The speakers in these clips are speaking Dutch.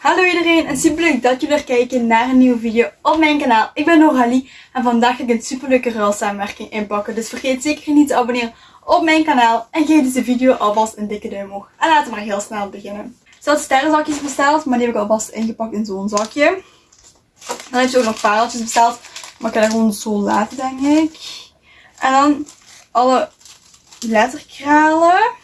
Hallo iedereen en super leuk dat jullie weer kijken naar een nieuwe video op mijn kanaal. Ik ben Noralie en vandaag ga ik een super leuke ruilsamenwerking inpakken. Dus vergeet zeker niet te abonneren op mijn kanaal en geef deze video alvast een dikke duim omhoog. En laten we maar heel snel beginnen. Ik had sterrenzakjes besteld, maar die heb ik alvast ingepakt in zo'n zakje. Dan heb je ook nog pareltjes besteld, maar ik ga dat gewoon zo laten denk ik. En dan alle letterkralen.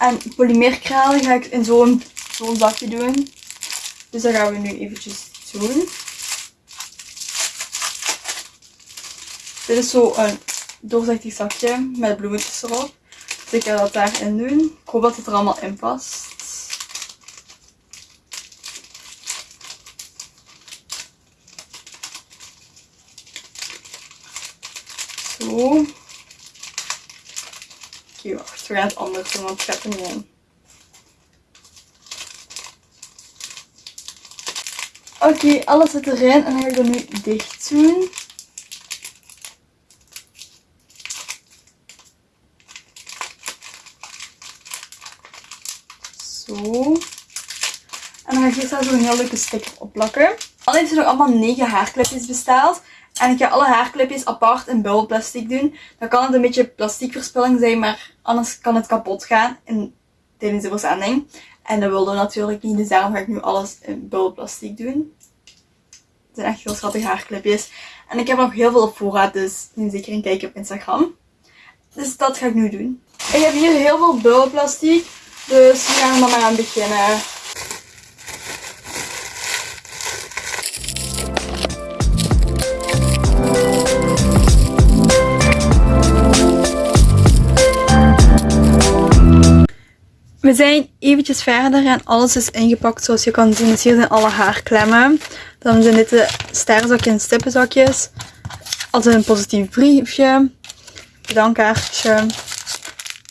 En polymeerkralen ga ik in zo'n zo'n zakje doen. Dus dat gaan we nu eventjes doen. Dit is zo een doorzichtig zakje met bloemetjes erop. Dus ik ga dat daarin doen. Ik hoop dat het er allemaal in past. Zo. Oké, wacht. Want ik heb er niet in. Oké, alles zit erin en dan ga ik dat nu dicht doen. Zo. En dan ga ik hier zo een heel leuke sticker op plakken. Heeft ze nog allemaal 9 haarclipjes besteld. En ik ga alle haarclipjes apart in bubbelplastic doen. Dan kan het een beetje plastiekverspilling zijn, maar anders kan het kapot gaan in, tijdens de verzending. En dat wilden we natuurlijk niet, dus daarom ga ik nu alles in bubbelplastic doen. Het zijn echt heel schattige haarclipjes. En ik heb nog heel veel op voorraad, dus neem zeker een kijkje op Instagram. Dus dat ga ik nu doen. Ik heb hier heel veel bubbelplastic, dus we gaan er maar aan beginnen. We zijn eventjes verder en alles is ingepakt zoals je kan zien. Dus hier zijn alle haarklemmen. Dan zijn dit de sterrenzakjes en stippenzakjes. Altijd een positief briefje. Bedankkaartje.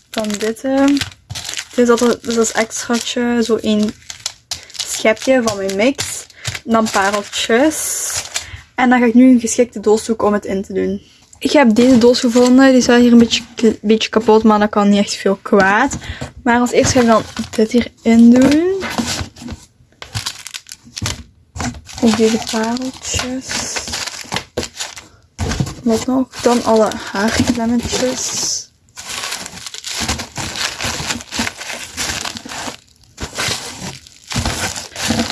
Dan dit. Dit is altijd dus als extraatje. Zo een schepje van mijn mix. Dan pareltjes. En dan ga ik nu een geschikte doos zoeken om het in te doen. Ik heb deze doos gevonden. Die is wel hier een beetje, beetje kapot, maar dat kan niet echt veel kwaad. Maar als eerste ga ik dan dit hierin doen. Ook deze pareltjes. Wat nog? Dan alle haarklemmetjes.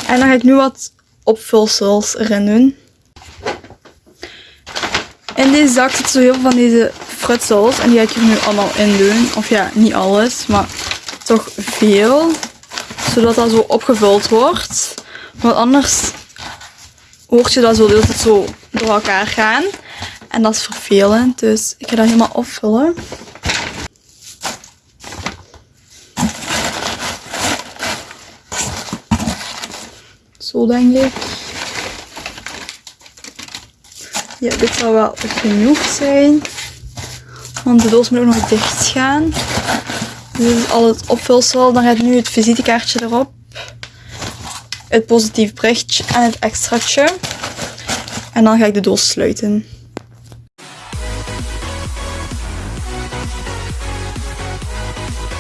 En dan ga ik nu wat opvulsels erin doen. Deze zak zitten zo heel veel van deze frutsels. En die ga ik er nu allemaal in doen. Of ja, niet alles, maar toch veel. Zodat dat zo opgevuld wordt. Want anders hoort je dat zo de zo door elkaar gaan. En dat is vervelend. Dus ik ga dat helemaal opvullen. Zo denk ik. Ja, dit zal wel genoeg zijn. Want de doos moet ook nog dicht gaan. Dit is al het opvulsel. Dan gaat nu het visitekaartje erop. Het positief berichtje en het extraatje. En dan ga ik de doos sluiten.